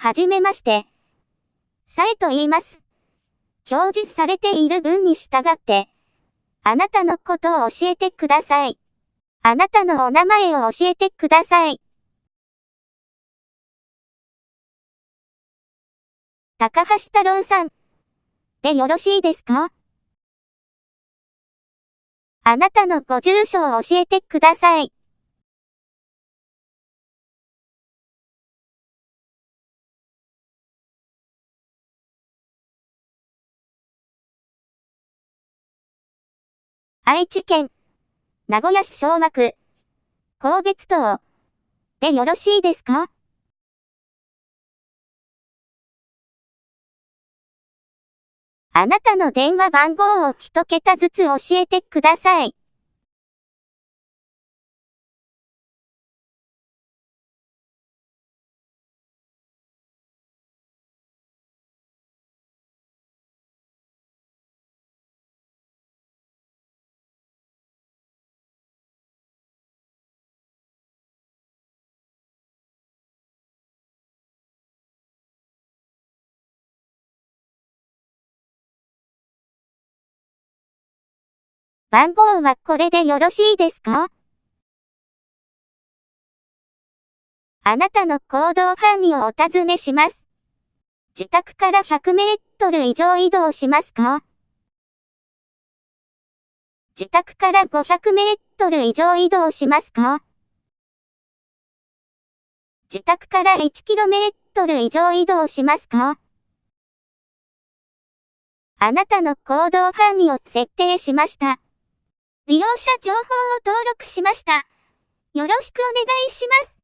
はじめまして。さえと言います。表示されている文に従って、あなたのことを教えてください。あなたのお名前を教えてください。高橋太郎さん。でよろしいですか？あなたのご住所を教えてください。愛知県、名古屋市昭和区、神戸津島、でよろしいですか？あなたの電話番号を一桁ずつ教えてください。番号はこれでよろしいですか？あなたの行動範囲をお尋ねします。自宅から100メートル以上移動しますか？自宅から500メートル以上移動しますか？自宅から1キロメートル以上移動しますか？あなたの行動範囲を設定しました。利用者情報を登録しました。よろしくお願いします。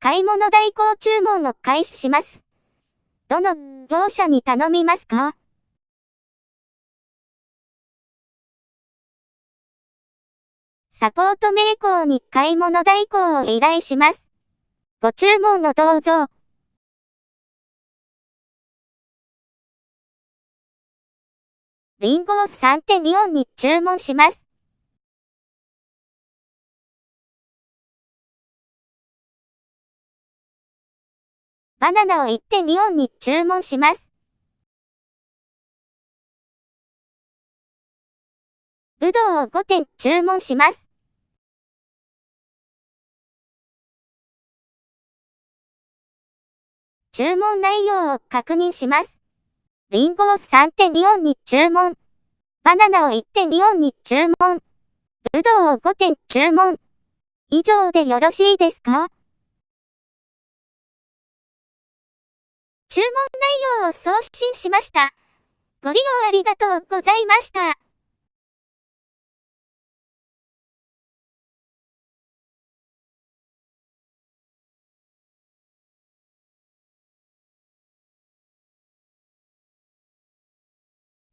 買い物代行注文を開始します。どの業者に頼みますか？サポート名工に買い物代行を依頼します。ご注文をどうぞ。リンゴを3.24に注文します。バナナを1.24に注文します。ぶどうを5点注文します。注文内容を確認します。リンゴを3.24に注文。バナナを1.24に注文。ぶどうを5点注文。以上でよろしいですか？注文内容を送信しました。ご利用ありがとうございました。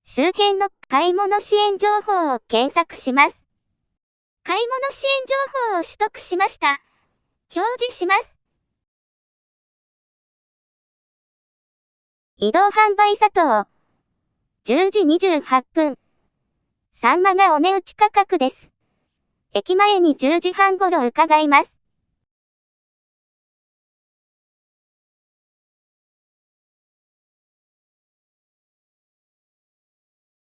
周辺の買い物支援情報を検索します。買い物支援情報を取得しました。表示します。移動販売佐藤。10時28分。サンマがお値打ち価格です。駅前に10時半頃伺います。